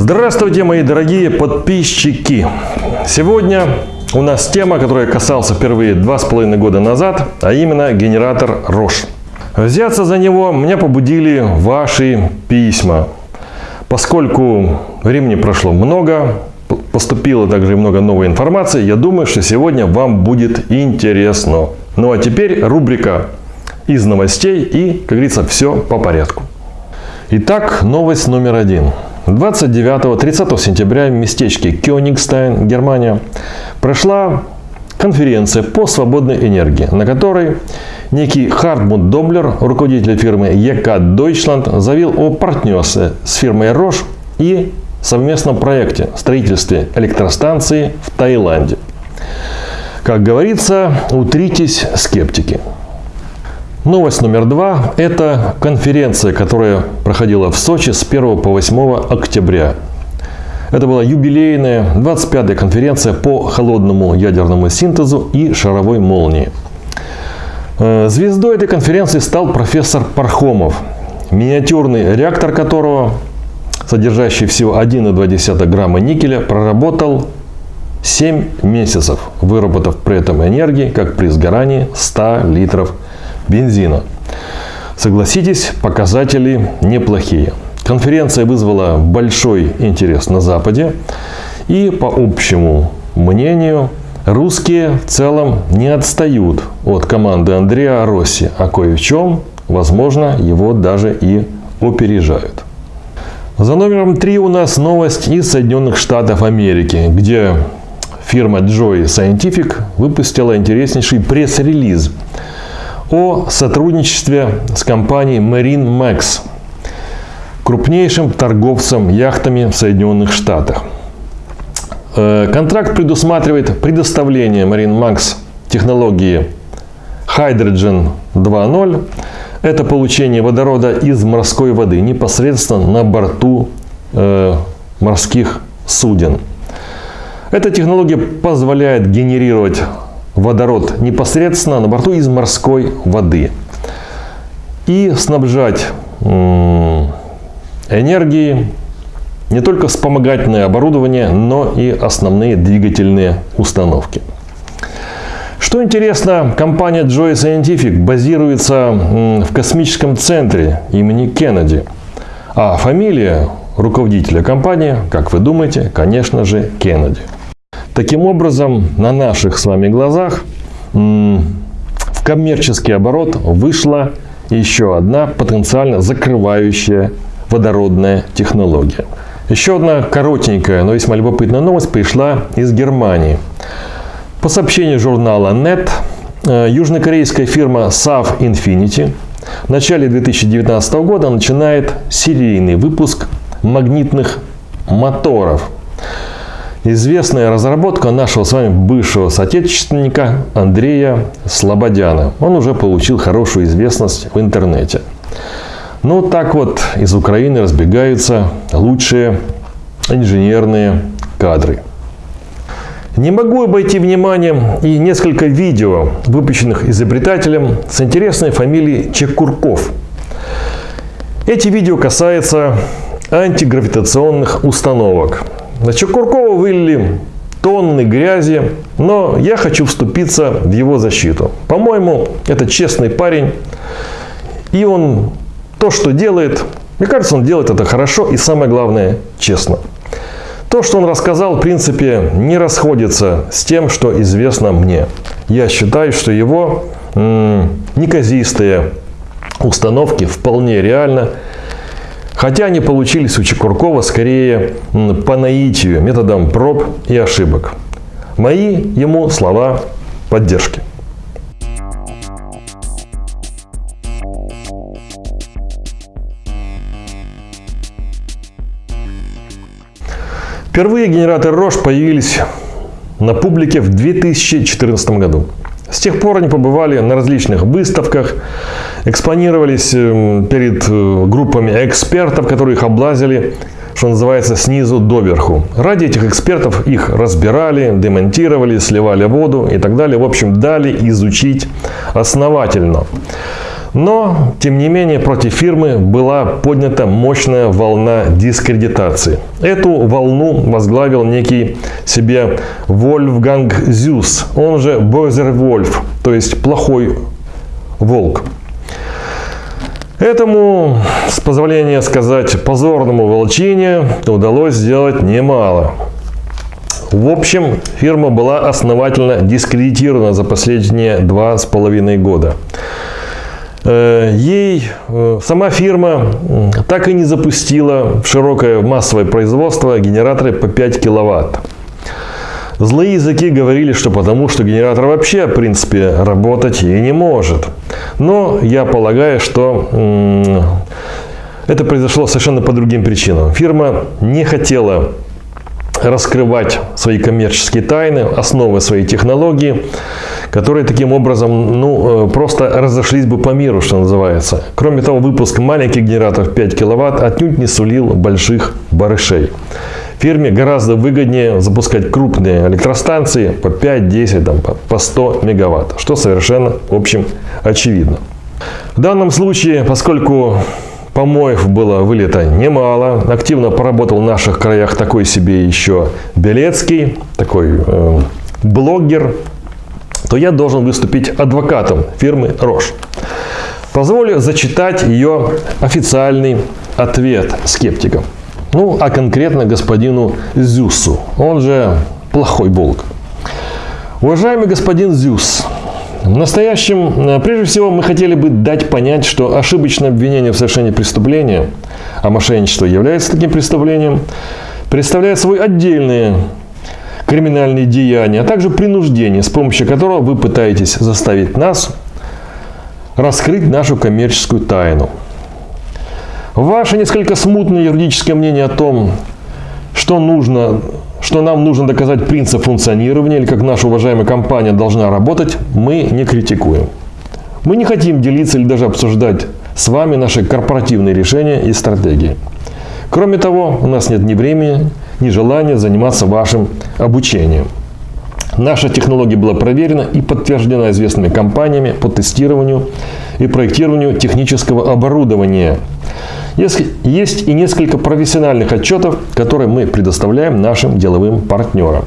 Здравствуйте, мои дорогие подписчики! Сегодня у нас тема, которая касался впервые два с половиной года назад, а именно генератор Рош. Взяться за него меня побудили ваши письма. Поскольку времени прошло много, поступило также много новой информации, я думаю, что сегодня вам будет интересно. Ну а теперь рубрика из новостей и, как говорится, все по порядку. Итак, новость номер один. 29-30 сентября в местечке Кёнигстайн, Германия, прошла конференция по свободной энергии, на которой некий Хартмут Доблер, руководитель фирмы ЕК Deutschland, заявил о партнерстве с фирмой Roche и совместном проекте строительстве электростанции в Таиланде. Как говорится, утритесь скептики. Новость номер два – это конференция, которая проходила в Сочи с 1 по 8 октября. Это была юбилейная 25-я конференция по холодному ядерному синтезу и шаровой молнии. Э, звездой этой конференции стал профессор Пархомов, миниатюрный реактор которого, содержащий всего 1,2 грамма никеля, проработал 7 месяцев, выработав при этом энергии, как при сгорании 100 литров бензина. Согласитесь, показатели неплохие. Конференция вызвала большой интерес на Западе. И по общему мнению, русские в целом не отстают от команды Андреа Росси, а кое в чем, возможно, его даже и опережают. За номером три у нас новость из Соединенных Штатов Америки, где фирма Joy Scientific выпустила интереснейший пресс-релиз – о сотрудничестве с компанией Marine Max, крупнейшим торговцем яхтами в Соединенных Штатах. Э, контракт предусматривает предоставление Marine Max технологии Hydrogen 2.0. Это получение водорода из морской воды непосредственно на борту э, морских суден. Эта технология позволяет генерировать водород непосредственно на борту из морской воды и снабжать энергией не только вспомогательное оборудование, но и основные двигательные установки. Что интересно, компания Joy Scientific базируется в космическом центре имени Кеннеди, а фамилия руководителя компании, как вы думаете, конечно же, Кеннеди. Таким образом, на наших с вами глазах в коммерческий оборот вышла еще одна потенциально закрывающая водородная технология. Еще одна коротенькая, но весьма любопытная новость пришла из Германии. По сообщению журнала NET, э, южнокорейская фирма SAF Infinity в начале 2019 года начинает серийный выпуск магнитных моторов известная разработка нашего с вами бывшего соотечественника Андрея Слободяна. Он уже получил хорошую известность в интернете. Ну, так вот из Украины разбегаются лучшие инженерные кадры. Не могу обойти вниманием и несколько видео, выпущенных изобретателем с интересной фамилией Чекурков. Эти видео касаются антигравитационных установок. На Чекуркова вылили тонны грязи, но я хочу вступиться в его защиту. По-моему, это честный парень, и он то, что делает, мне кажется, он делает это хорошо и самое главное, честно. То, что он рассказал, в принципе, не расходится с тем, что известно мне. Я считаю, что его неказистые установки вполне реально Хотя они получились у Чекуркова скорее по наитию, методом проб и ошибок. Мои ему слова поддержки. Впервые генераторы Рош появились на публике в 2014 году. С тех пор они побывали на различных выставках, экспонировались эм, перед э, группами экспертов, которые их облазили, что называется, снизу доверху. Ради этих экспертов их разбирали, демонтировали, сливали воду и так далее. В общем, дали изучить основательно. Но, тем не менее, против фирмы была поднята мощная волна дискредитации. Эту волну возглавил некий себе Вольфганг Зюс, он же Бойзер Вольф, то есть плохой волк. Этому, с позволения сказать, позорному волчине удалось сделать немало. В общем, фирма была основательно дискредитирована за последние два с половиной года. Э, ей э, сама фирма так и не запустила в широкое массовое производство генераторы по 5 киловатт. Злые языки говорили, что потому, что генератор вообще, в принципе, работать и не может. Но я полагаю, что это произошло совершенно по другим причинам. Фирма не хотела раскрывать свои коммерческие тайны, основы своей технологии, которые таким образом ну, э, просто разошлись бы по миру, что называется. Кроме того, выпуск маленьких генераторов 5 киловатт отнюдь не сулил больших барышей. Фирме гораздо выгоднее запускать крупные электростанции по 5-10, там, по 100 мегаватт, что совершенно, в общем, очевидно. В данном случае, поскольку Помоев было вылета немало. Активно поработал в наших краях такой себе еще Белецкий, такой э, блогер. То я должен выступить адвокатом фирмы Рош. Позволю зачитать ее официальный ответ скептикам. Ну, а конкретно господину Зюсу, он же плохой волк. Уважаемый господин Зюс, в настоящем, э, прежде всего, мы хотели бы дать понять, что ошибочное обвинение в совершении преступления, а мошенничество является таким преступлением, представляет собой отдельные криминальные деяния, а также принуждение, с помощью которого вы пытаетесь заставить нас раскрыть нашу коммерческую тайну. Ваше несколько смутное юридическое мнение о том, что нужно что нам нужно доказать принцип функционирования или как наша уважаемая компания должна работать, мы не критикуем. Мы не хотим делиться или даже обсуждать с вами наши корпоративные решения и стратегии. Кроме того, у нас нет ни времени, ни желания заниматься вашим обучением. Наша технология была проверена и подтверждена известными компаниями по тестированию и проектированию технического оборудования – есть и несколько профессиональных отчетов, которые мы предоставляем нашим деловым партнерам.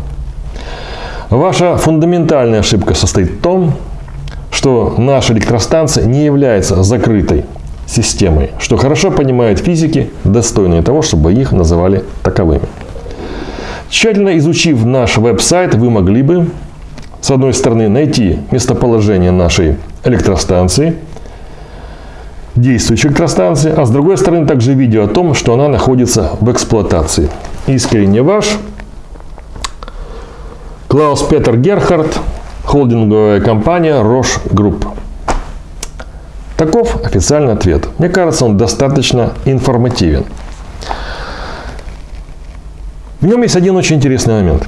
Ваша фундаментальная ошибка состоит в том, что наша электростанция не является закрытой системой, что хорошо понимают физики, достойные того, чтобы их называли таковыми. Тщательно изучив наш веб-сайт, вы могли бы, с одной стороны, найти местоположение нашей электростанции – действующей электростанции, а с другой стороны также видео о том, что она находится в эксплуатации. Искренне ваш Клаус Петер Герхард, холдинговая компания Рош Групп. Таков официальный ответ. Мне кажется, он достаточно информативен. В нем есть один очень интересный момент.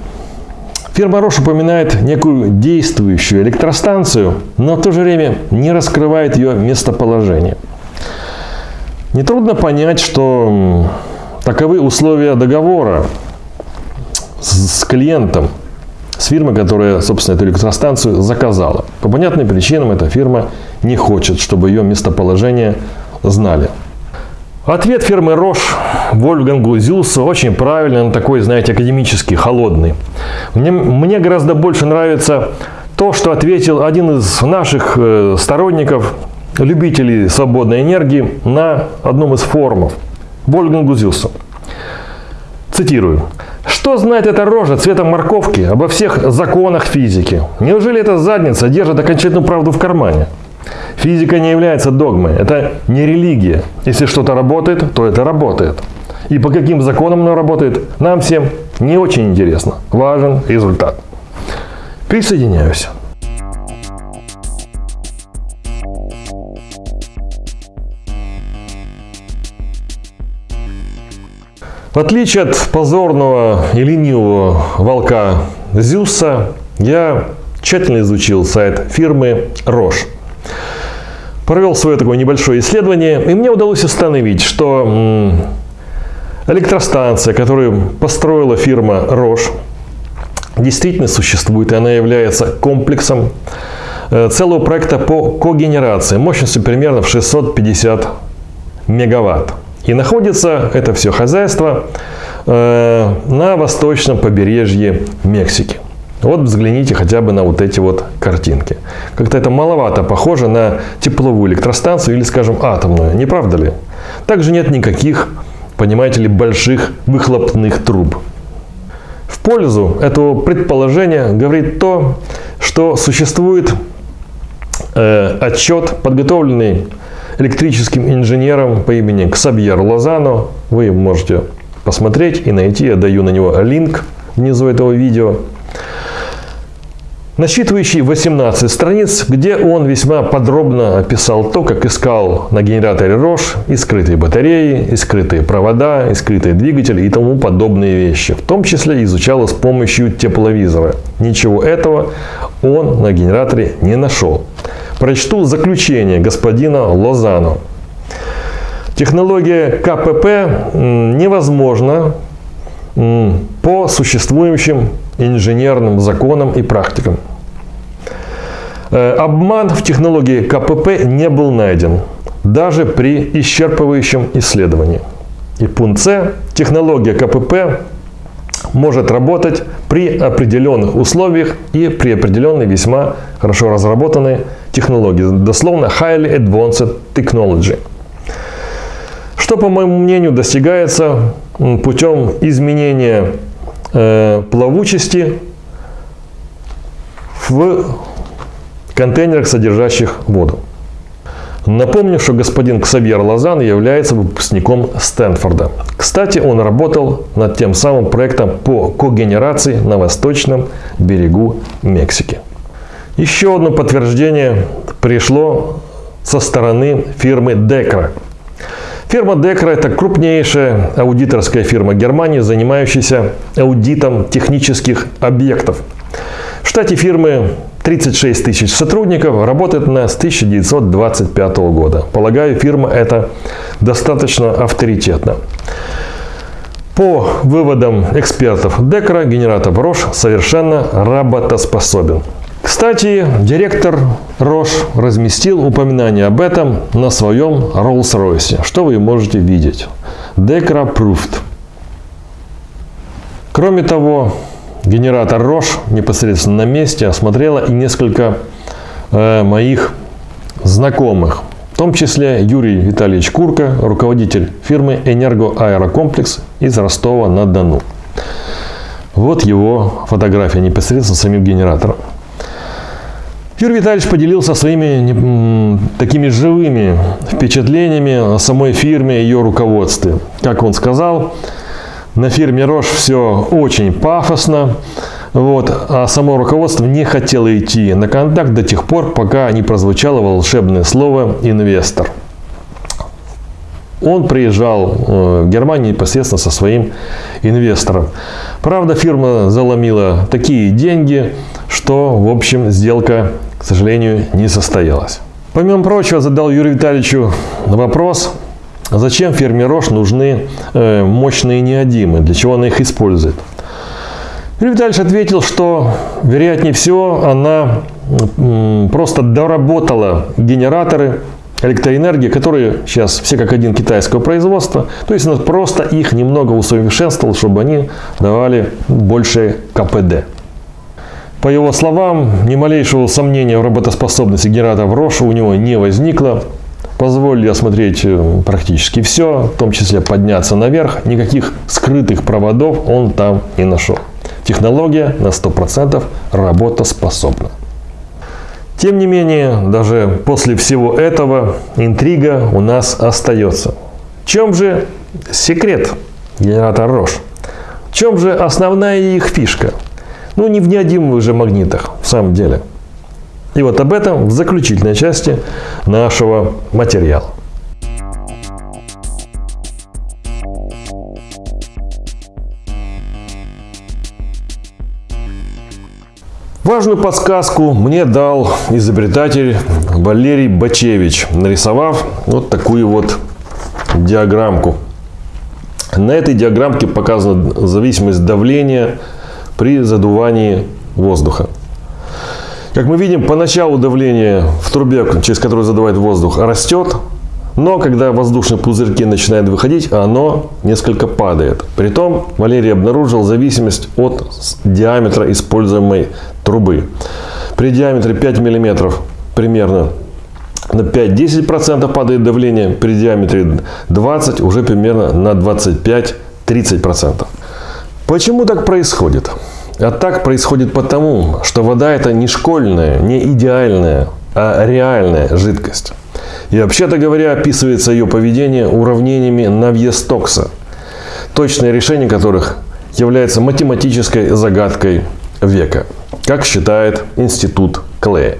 Фирма Рош упоминает некую действующую электростанцию, но в то же время не раскрывает ее местоположение. Нетрудно понять, что таковы условия договора с клиентом, с фирмой, которая, собственно, эту электростанцию заказала. По понятным причинам эта фирма не хочет, чтобы ее местоположение знали. Ответ фирмы Рош Вольфгангу Зюсу очень правильный, он такой, знаете, академический, холодный. Мне, мне гораздо больше нравится то, что ответил один из наших э, сторонников, любителей свободной энергии на одном из форумов. Вольган Гузилсу. Цитирую. Что знает эта рожа цвета морковки обо всех законах физики? Неужели эта задница держит окончательную правду в кармане? Физика не является догмой, это не религия. Если что-то работает, то это работает. И по каким законам оно работает, нам всем не очень интересно. Важен результат. Присоединяюсь. В отличие от позорного и ленивого волка Зюса, я тщательно изучил сайт фирмы Рош. Провел свое такое небольшое исследование, и мне удалось установить, что электростанция, которую построила фирма Рош, действительно существует, и она является комплексом э, целого проекта по когенерации мощностью примерно в 650 мегаватт. И находится это все хозяйство э, на восточном побережье Мексики. Вот взгляните хотя бы на вот эти вот картинки. Как-то это маловато похоже на тепловую электростанцию или, скажем, атомную, не правда ли? Также нет никаких, понимаете ли, больших выхлопных труб. В пользу этого предположения говорит то, что существует э, отчет, подготовленный электрическим инженером по имени Ксабьер Лозано. Вы можете посмотреть и найти, я даю на него линк внизу этого видео насчитывающий 18 страниц, где он весьма подробно описал то, как искал на генераторе Рош и скрытые батареи, и скрытые провода, и скрытые двигатели и тому подобные вещи. В том числе изучал с помощью тепловизора. Ничего этого он на генераторе не нашел. Прочту заключение господина Лозано. Технология КПП невозможна по существующим инженерным законам и практикам. Э, обман в технологии КПП не был найден, даже при исчерпывающем исследовании. И пункт С. Технология КПП может работать при определенных условиях и при определенной весьма хорошо разработанной технологии. Дословно Highly Advanced Technology. Что, по моему мнению, достигается путем изменения э, плавучести в контейнерах, содержащих воду. Напомню, что господин Ксавьер Лозан является выпускником Стэнфорда. Кстати, он работал над тем самым проектом по когенерации на восточном берегу Мексики. Еще одно подтверждение пришло со стороны фирмы Декра. Фирма Декра – это крупнейшая аудиторская фирма Германии, занимающаяся аудитом технических объектов. В штате фирмы 36 тысяч сотрудников, работает она с 1925 года. Полагаю, фирма эта достаточно авторитетна. По выводам экспертов Декра, генератор Рош совершенно работоспособен. Кстати, директор Рош разместил упоминание об этом на своем Rolls-Royce, что вы можете видеть. Decra Proved. Кроме того, генератор Рош непосредственно на месте осмотрела и несколько э, моих знакомых. В том числе Юрий Витальевич Курка, руководитель фирмы «Энергоаэрокомплекс» из Ростова-на-Дону. Вот его фотография непосредственно самим генератором. Юрий Витальевич поделился своими такими живыми впечатлениями о самой фирме и ее руководстве. Как он сказал, на фирме Рош все очень пафосно, вот, а само руководство не хотело идти на контакт до тех пор, пока не прозвучало волшебное слово «инвестор». Он приезжал э, в Германию непосредственно со своим инвестором. Правда, фирма заломила такие деньги, что, в общем, сделка, к сожалению, не состоялась. Помимо прочего, задал Юрию Витальевичу вопрос, зачем фирме Рош нужны э, мощные неодимы, для чего она их использует. Юрий Витальевич ответил, что, вероятнее всего, она просто доработала генераторы электроэнергии, которые сейчас все как один китайского производства. То есть она просто их немного усовершенствовала, чтобы они давали большее КПД. По его словам, ни малейшего сомнения в работоспособности генератора Роша у него не возникло позволили осмотреть э, практически все, в том числе подняться наверх. Никаких скрытых проводов он там не нашел. Технология на 100% работоспособна. Тем не менее, даже после всего этого интрига у нас остается. В чем же секрет генератора Рош? В чем же основная их фишка? Ну, не в неодимовых же магнитах, в самом деле – и вот об этом в заключительной части нашего материала. Важную подсказку мне дал изобретатель Валерий Бачевич, нарисовав вот такую вот диаграммку. На этой диаграммке показана зависимость давления при задувании воздуха. Как мы видим, поначалу давление в трубе, через которую задувает воздух, растет, но когда воздушные пузырьки начинают выходить, оно несколько падает. Притом Валерий обнаружил зависимость от диаметра используемой трубы. При диаметре 5 мм примерно на 5-10% падает давление, при диаметре 20 уже примерно на 25-30%. Почему так происходит? А так происходит потому, что вода это не школьная, не идеальная, а реальная жидкость. И вообще-то говоря, описывается ее поведение уравнениями Навье-Стокса, точное решение которых является математической загадкой века, как считает Институт Клея.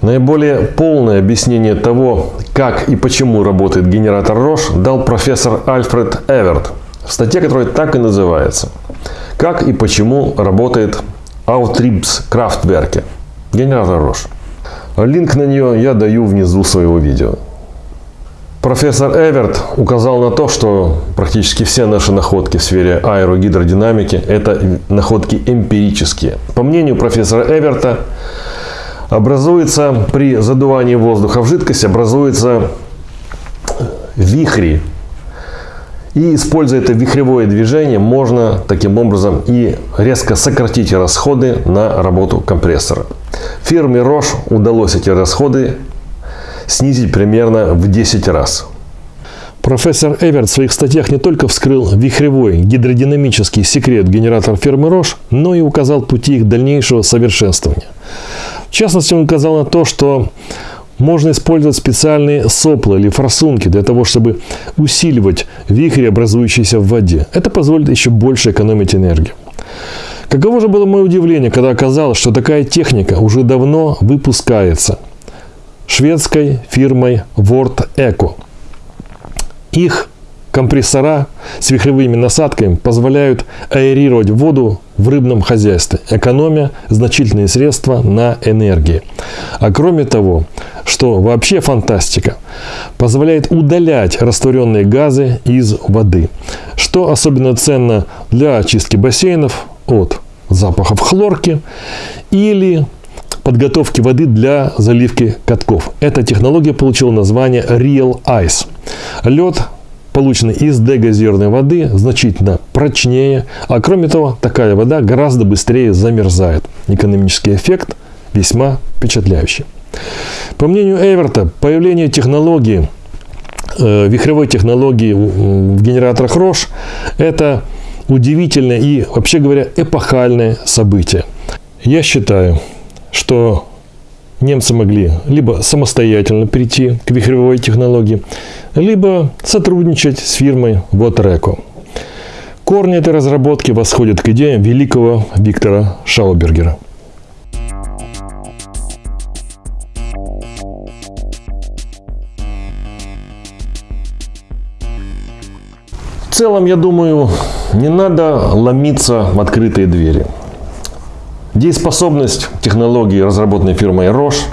Наиболее полное объяснение того, как и почему работает генератор Рош, дал профессор Альфред Эверт в статье, которая так и называется «Как и почему работает Аутрибс Крафтверке» генератор Рош. Линк на нее я даю внизу своего видео. Профессор Эверт указал на то, что практически все наши находки в сфере аэрогидродинамики – это находки эмпирические. По мнению профессора Эверта, образуется при задувании воздуха в жидкость, образуется вихри. И используя это вихревое движение, можно таким образом и резко сократить расходы на работу компрессора. Фирме Roche удалось эти расходы снизить примерно в 10 раз. Профессор Эверт в своих статьях не только вскрыл вихревой гидродинамический секрет генератора фирмы Roche, но и указал пути их дальнейшего совершенствования. В частности, он указал на то, что можно использовать специальные сопла или форсунки для того, чтобы усиливать вихри, образующиеся в воде. Это позволит еще больше экономить энергию. Каково же было мое удивление, когда оказалось, что такая техника уже давно выпускается шведской фирмой Word Eco. Их Компрессора с вихревыми насадками позволяют аэрировать воду в рыбном хозяйстве, экономя значительные средства на энергии. А кроме того, что вообще фантастика, позволяет удалять растворенные газы из воды, что особенно ценно для очистки бассейнов от запахов хлорки или подготовки воды для заливки катков. Эта технология получила название Real Ice. Лед полученный из дегазированной воды, значительно прочнее, а кроме того, такая вода гораздо быстрее замерзает. Экономический эффект весьма впечатляющий. По мнению Эверта, появление технологии, э, вихревой технологии в генераторах Рош – это удивительное и, вообще говоря, эпохальное событие. Я считаю, что немцы могли либо самостоятельно перейти к вихревой технологии, либо сотрудничать с фирмой Watereco. Корни этой разработки восходят к идеям великого Виктора Шаубергера. В целом, я думаю, не надо ломиться в открытые двери. Дееспособность технологии, разработанной фирмой Roche,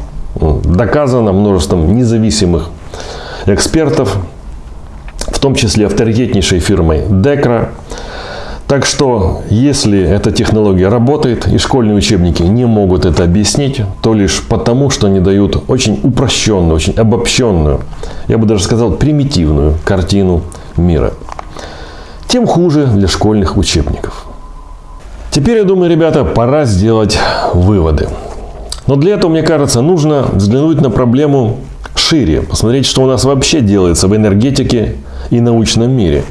доказана множеством независимых экспертов, в том числе авторитетнейшей фирмой Decra. Так что, если эта технология работает и школьные учебники не могут это объяснить, то лишь потому, что они дают очень упрощенную, очень обобщенную, я бы даже сказал, примитивную картину мира. Тем хуже для школьных учебников. Теперь, я думаю, ребята, пора сделать выводы. Но для этого, мне кажется, нужно взглянуть на проблему шире, посмотреть, что у нас вообще делается в энергетике и научном мире.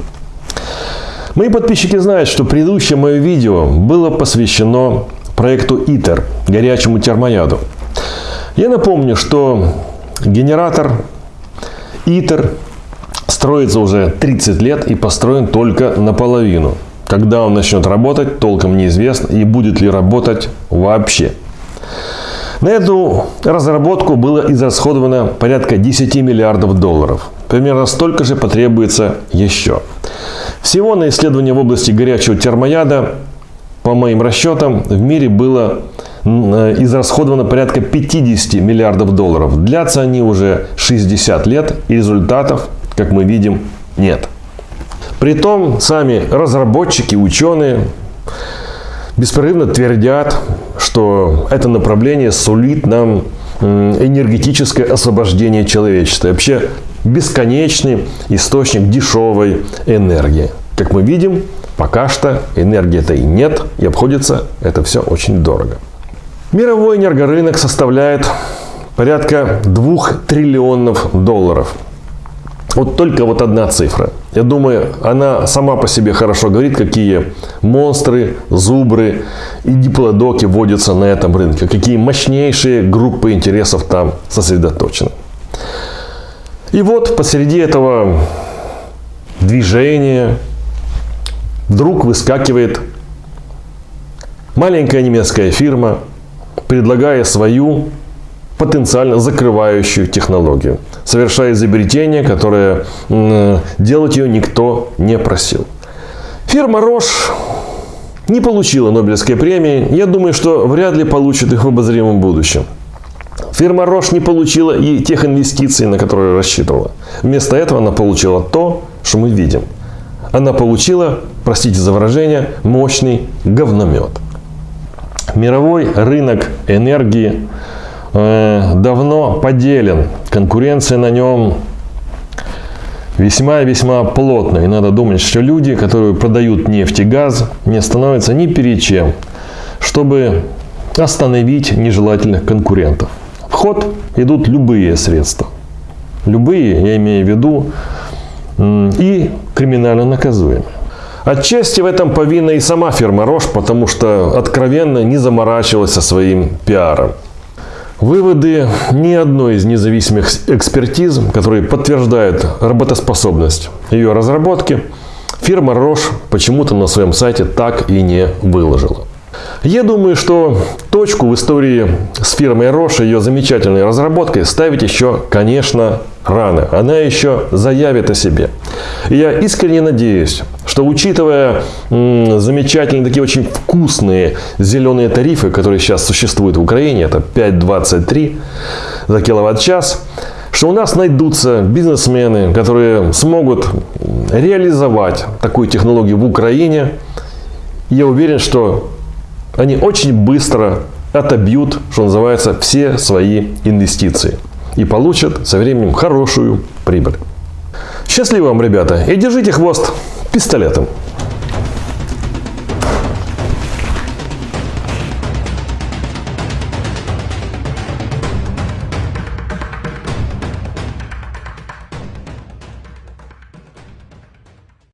Мои подписчики знают, что предыдущее мое видео было посвящено проекту ИТЕР, горячему термояду. Я напомню, что генератор ИТЕР строится уже 30 лет и построен только наполовину. Когда он начнет работать, толком неизвестно и будет ли работать вообще. На эту разработку было израсходовано порядка 10 миллиардов долларов. Примерно столько же потребуется еще. Всего на исследование в области горячего термояда, по моим расчетам, в мире было э, израсходовано порядка 50 миллиардов долларов. Длятся они уже 60 лет и результатов, как мы видим, нет. Притом сами разработчики, ученые беспрерывно твердят, что это направление сулит нам энергетическое освобождение человечества. Вообще бесконечный источник дешевой энергии. Как мы видим, пока что энергии-то и нет, и обходится это все очень дорого. Мировой энергорынок составляет порядка 2 триллионов долларов. Вот только вот одна цифра. Я думаю, она сама по себе хорошо говорит, какие монстры, зубры и диплодоки водятся на этом рынке, какие мощнейшие группы интересов там сосредоточены. И вот посреди этого движения вдруг выскакивает маленькая немецкая фирма, предлагая свою потенциально закрывающую технологию, совершая изобретение, которое делать ее никто не просил. Фирма Roche не получила Нобелевской премии. Я думаю, что вряд ли получит их в обозримом будущем. Фирма Roche не получила и тех инвестиций, на которые рассчитывала. Вместо этого она получила то, что мы видим. Она получила, простите за выражение, мощный говномет. Мировой рынок энергии э, давно поделен. Конкуренция на нем весьма и весьма плотная. И надо думать, что люди, которые продают нефть и газ, не остановятся ни перед чем, чтобы остановить нежелательных конкурентов. В ход идут любые средства. Любые, я имею в виду, и криминально наказуемые. Отчасти в этом повинна и сама фирма Рош, потому что откровенно не заморачивалась со своим пиаром. Выводы ни одной из независимых экспертиз, которые подтверждают работоспособность ее разработки, фирма Рош почему-то на своем сайте так и не выложила. Я думаю, что точку в истории с фирмой Рош и ее замечательной разработкой ставить еще, конечно, рано. Она еще заявит о себе. И я искренне надеюсь, что учитывая замечательные, такие очень вкусные зеленые тарифы, которые сейчас существуют в Украине, это 5,23 за киловатт-час, что у нас найдутся бизнесмены, которые смогут реализовать такую технологию в Украине. Я уверен, что они очень быстро отобьют, что называется, все свои инвестиции и получат со временем хорошую прибыль. Счастливо вам, ребята, и держите хвост пистолетом.